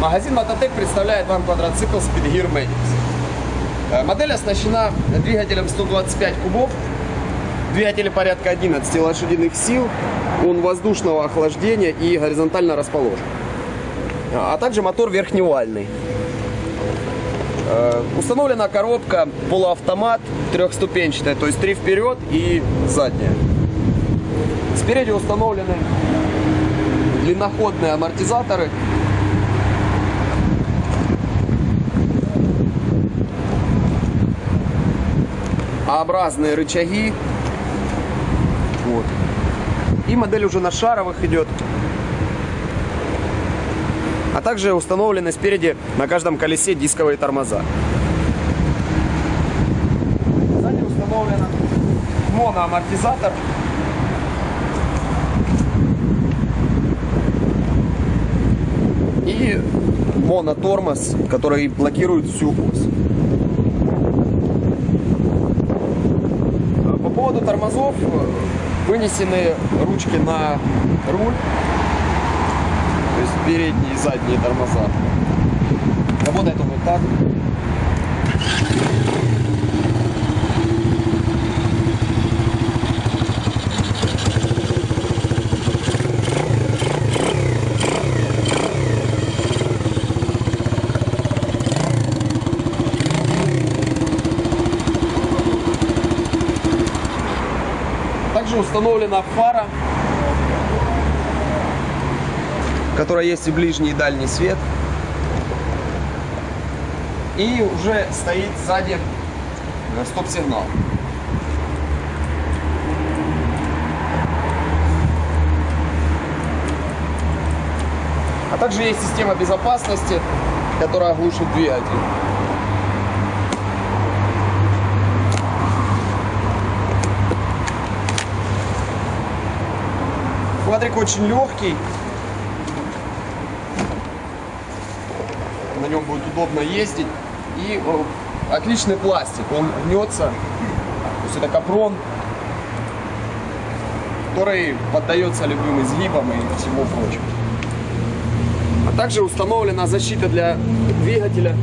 Магазин Мототек представляет вам квадроцикл Speedgear Manix. Э, Модель оснащена двигателем 125 кубов, двигатель порядка 11 лошадиных сил, он воздушного охлаждения и горизонтально расположен. А также мотор верхневальный. Э, Установлена коробка полуавтомат трехступенчатая, то есть три вперед и задняя. Спереди установлены длинноходные амортизаторы. А-образные рычаги. Вот. И модель уже на шаровых идет. А также установлены спереди на каждом колесе дисковые тормоза. Сзади установлен моноамортизатор. И монотормоз, который блокирует всю ось. Поводу тормозов вынесены ручки на руль то есть передние и задние тормоза. Работает он вот так. Установлена фара которая есть и ближний, и дальний свет. И уже стоит сзади э, стоп-сигнал. А также есть система безопасности, которая глушит двигатель. Квадрик очень легкий, на нем будет удобно ездить. И э, отличный пластик, он гнется. То есть это капрон, который поддается любым изгибам и всему прочему. А также установлена защита для двигателя